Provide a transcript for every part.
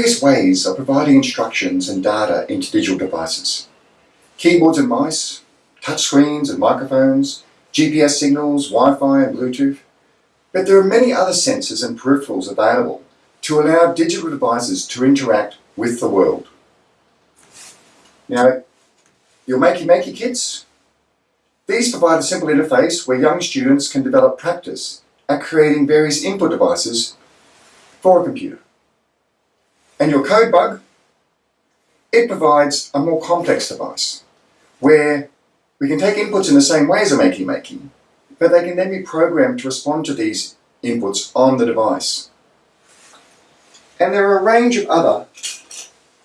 various ways of providing instructions and data into digital devices. Keyboards and mice, touchscreens and microphones, GPS signals, Wi-Fi and Bluetooth. But there are many other sensors and peripherals available to allow digital devices to interact with the world. Now, your Makey Makey kits, these provide a simple interface where young students can develop practice at creating various input devices for a computer. And your CodeBug, it provides a more complex device where we can take inputs in the same way as a Makey Makey, but they can then be programmed to respond to these inputs on the device. And there are a range of other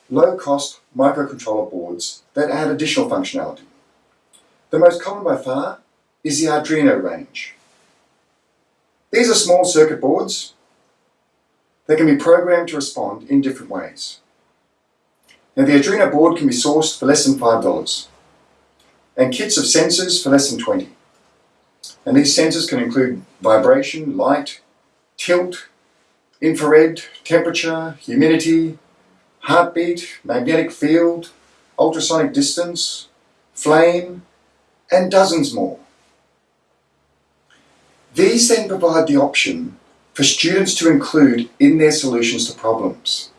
low-cost microcontroller boards that add additional functionality. The most common by far is the Arduino range. These are small circuit boards they can be programmed to respond in different ways. Now the Arduino board can be sourced for less than $5 and kits of sensors for less than 20 and these sensors can include vibration, light, tilt, infrared, temperature, humidity, heartbeat, magnetic field, ultrasonic distance, flame, and dozens more. These then provide the option for students to include in their solutions to problems.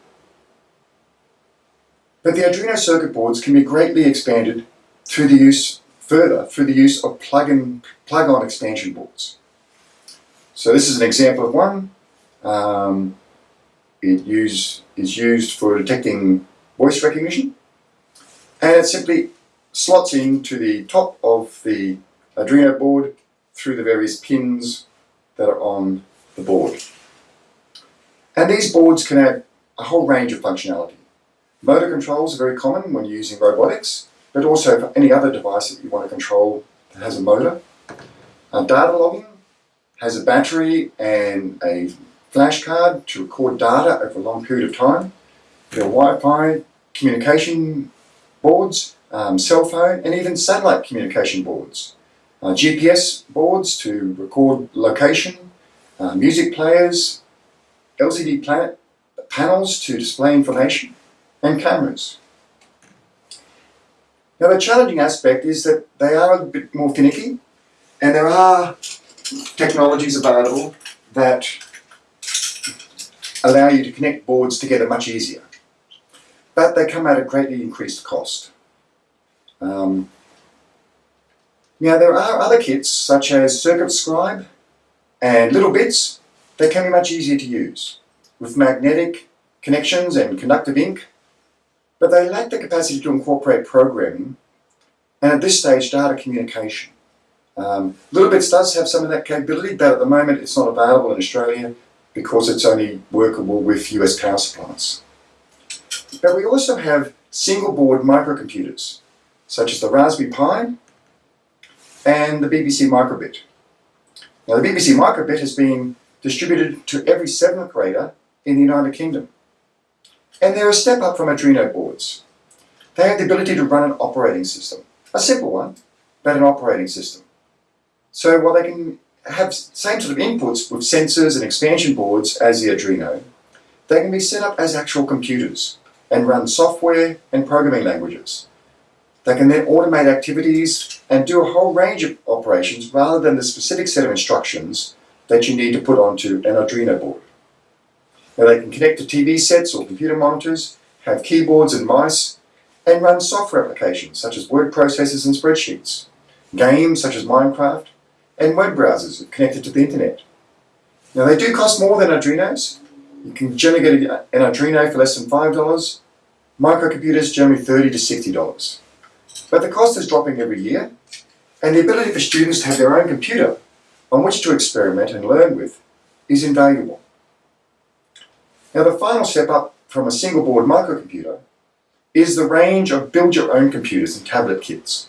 But the Arduino circuit boards can be greatly expanded through the use further through the use of plug-in plug-on expansion boards. So this is an example of one. Um, it use, is used for detecting voice recognition and it simply slots into the top of the Arduino board through the various pins that are on the board. And these boards can add a whole range of functionality. Motor controls are very common when using robotics, but also for any other device that you want to control that has a motor. Uh, data logging has a battery and a flash card to record data over a long period of time. There are Wi-Fi communication boards, um, cell phone, and even satellite communication boards. Uh, GPS boards to record location, uh, music players, LCD panels to display information, and cameras. Now the challenging aspect is that they are a bit more finicky and there are technologies available that allow you to connect boards together much easier. But they come at a greatly increased cost. Um, now there are other kits such as Circuit Scribe littleBits, that can be much easier to use with magnetic connections and conductive ink, but they lack the capacity to incorporate programming and at this stage data communication. Um, littleBits does have some of that capability, but at the moment it's not available in Australia because it's only workable with US power supplies. But we also have single board microcomputers, such as the Raspberry Pi and the BBC Microbit. Now the BBC Microbit has been distributed to every seventh grader in the United Kingdom. And they're a step up from Arduino boards. They have the ability to run an operating system, a simple one, but an operating system. So while they can have same sort of inputs with sensors and expansion boards as the Arduino, they can be set up as actual computers and run software and programming languages. They can then automate activities and do a whole range of operations rather than the specific set of instructions that you need to put onto an Arduino board. Now they can connect to TV sets or computer monitors, have keyboards and mice, and run software applications such as word processors and spreadsheets, games such as Minecraft, and web browsers connected to the internet. Now they do cost more than Arduinos. You can generally get an Arduino for less than $5, microcomputers generally 30 to $60. But the cost is dropping every year, and the ability for students to have their own computer on which to experiment and learn with is invaluable. Now the final step up from a single board microcomputer is the range of build your own computers and tablet kits.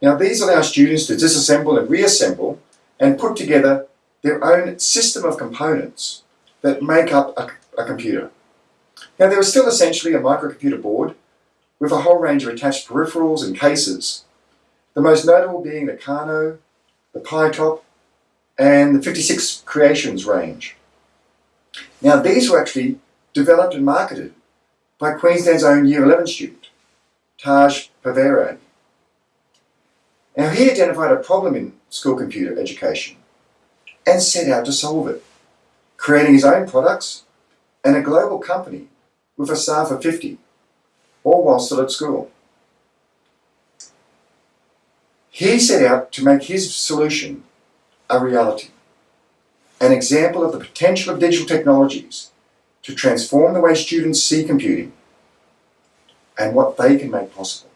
Now these allow students to disassemble and reassemble and put together their own system of components that make up a, a computer. Now there is still essentially a microcomputer board with a whole range of attached peripherals and cases. The most notable being the Kano, the Pi-Top, and the 56 Creations range. Now these were actually developed and marketed by Queensland's own Year 11 student, Taj Pabari. Now, he identified a problem in school computer education and set out to solve it, creating his own products and a global company with a staff of 50, all while still at school. He set out to make his solution a reality, an example of the potential of digital technologies to transform the way students see computing and what they can make possible.